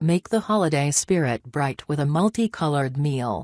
Make the holiday spirit bright with a multicolored meal.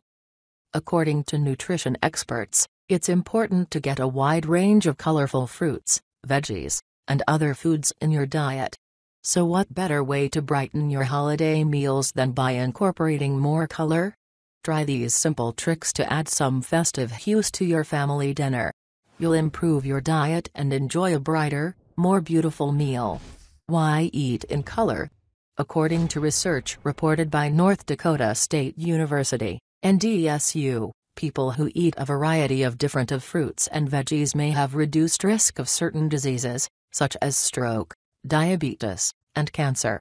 According to nutrition experts, it's important to get a wide range of colorful fruits, veggies, and other foods in your diet. So, what better way to brighten your holiday meals than by incorporating more color? Try these simple tricks to add some festive hues to your family dinner. You'll improve your diet and enjoy a brighter, more beautiful meal. Why eat in color? According to research reported by North Dakota State University, NDSU, people who eat a variety of different of fruits and veggies may have reduced risk of certain diseases, such as stroke, diabetes, and cancer.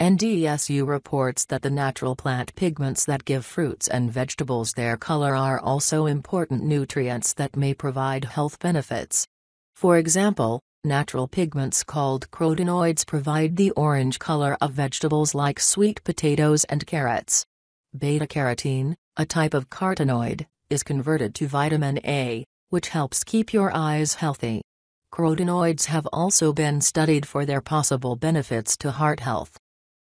NDSU reports that the natural plant pigments that give fruits and vegetables their color are also important nutrients that may provide health benefits. For example, natural pigments called carotenoids provide the orange color of vegetables like sweet potatoes and carrots. Beta carotene, a type of carotenoid, is converted to vitamin A, which helps keep your eyes healthy. Carotenoids have also been studied for their possible benefits to heart health.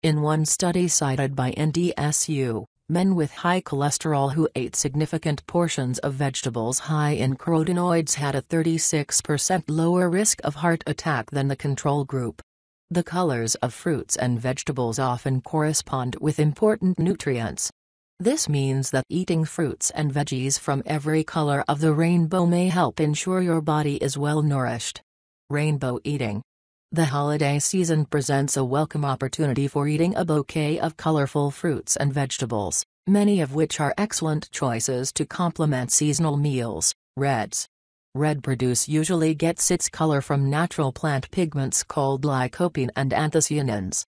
In one study cited by NDSU, men with high cholesterol who ate significant portions of vegetables high in carotenoids had a 36% lower risk of heart attack than the control group. The colors of fruits and vegetables often correspond with important nutrients. This means that eating fruits and veggies from every color of the rainbow may help ensure your body is well nourished. Rainbow eating the holiday season presents a welcome opportunity for eating a bouquet of colorful fruits and vegetables, many of which are excellent choices to complement seasonal meals. Reds. Red produce usually gets its color from natural plant pigments called lycopene and anthocyanins.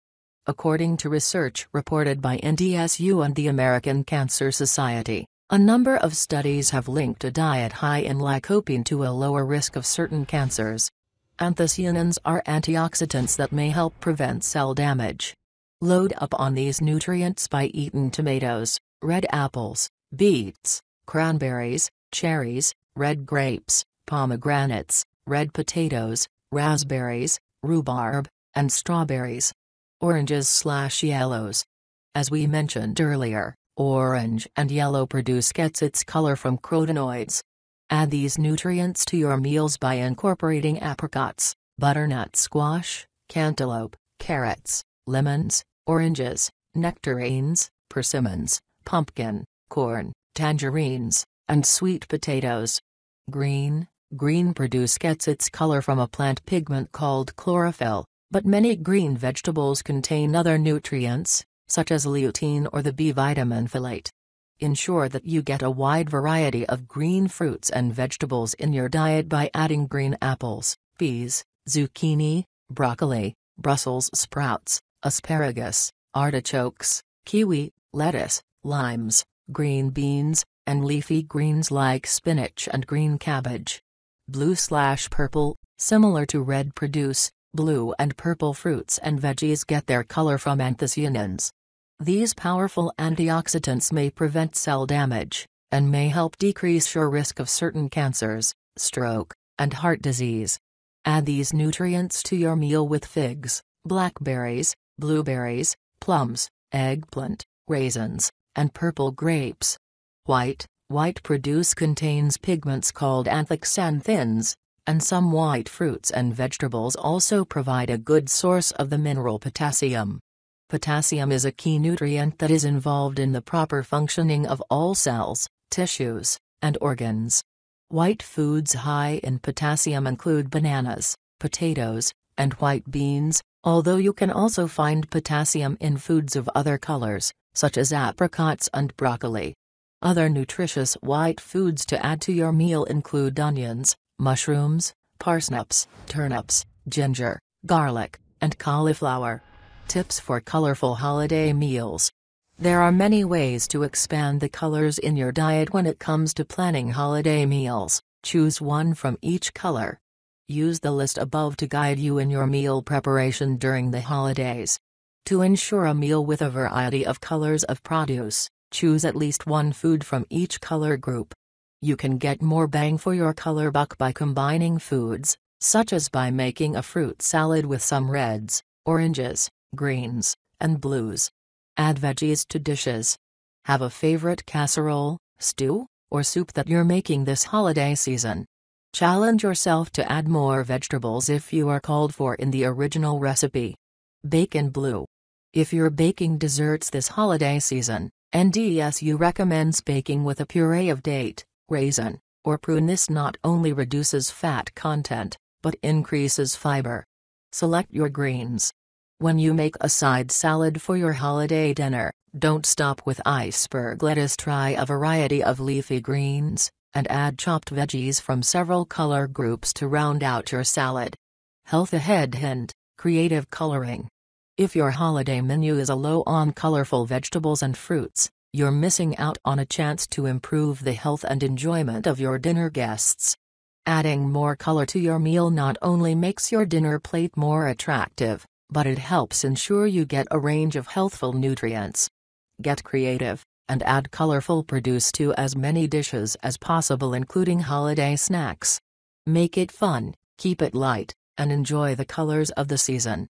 According to research reported by NDSU and the American Cancer Society, a number of studies have linked a diet high in lycopene to a lower risk of certain cancers. Anthocyanins are antioxidants that may help prevent cell damage. Load up on these nutrients by eating tomatoes, red apples, beets, cranberries, cherries, red grapes, pomegranates, red potatoes, raspberries, rhubarb, and strawberries. Oranges slash yellows. As we mentioned earlier, orange and yellow produce gets its color from carotenoids, Add these nutrients to your meals by incorporating apricots, butternut squash, cantaloupe, carrots, lemons, oranges, nectarines, persimmons, pumpkin, corn, tangerines, and sweet potatoes. Green, green produce gets its color from a plant pigment called chlorophyll, but many green vegetables contain other nutrients, such as lutein or the B vitamin folate. Ensure that you get a wide variety of green fruits and vegetables in your diet by adding green apples, peas, zucchini, broccoli, Brussels sprouts, asparagus, artichokes, kiwi, lettuce, limes, green beans, and leafy greens like spinach and green cabbage. Blue slash purple, similar to red produce, blue and purple fruits and veggies get their color from anthocyanins. These powerful antioxidants may prevent cell damage, and may help decrease your risk of certain cancers, stroke, and heart disease. Add these nutrients to your meal with figs, blackberries, blueberries, plums, eggplant, raisins, and purple grapes. White, white produce contains pigments called anthoxanthins, and some white fruits and vegetables also provide a good source of the mineral potassium. Potassium is a key nutrient that is involved in the proper functioning of all cells, tissues, and organs. White foods high in potassium include bananas, potatoes, and white beans, although you can also find potassium in foods of other colors, such as apricots and broccoli. Other nutritious white foods to add to your meal include onions, mushrooms, parsnips, turnips, ginger, garlic, and cauliflower. Tips for colorful holiday meals. There are many ways to expand the colors in your diet when it comes to planning holiday meals. Choose one from each color. Use the list above to guide you in your meal preparation during the holidays. To ensure a meal with a variety of colors of produce, choose at least one food from each color group. You can get more bang for your color buck by combining foods, such as by making a fruit salad with some reds, oranges, greens, and blues. Add veggies to dishes. Have a favorite casserole, stew, or soup that you're making this holiday season. Challenge yourself to add more vegetables if you are called for in the original recipe. Bake in blue. If you're baking desserts this holiday season, NDSU recommends baking with a puree of date, raisin, or prune. This not only reduces fat content, but increases fiber. Select your greens. When you make a side salad for your holiday dinner, don't stop with iceberg lettuce. Try a variety of leafy greens, and add chopped veggies from several color groups to round out your salad. Health ahead hint creative coloring. If your holiday menu is a low on colorful vegetables and fruits, you're missing out on a chance to improve the health and enjoyment of your dinner guests. Adding more color to your meal not only makes your dinner plate more attractive, but it helps ensure you get a range of healthful nutrients. Get creative and add colorful produce to as many dishes as possible including holiday snacks. Make it fun, keep it light, and enjoy the colors of the season.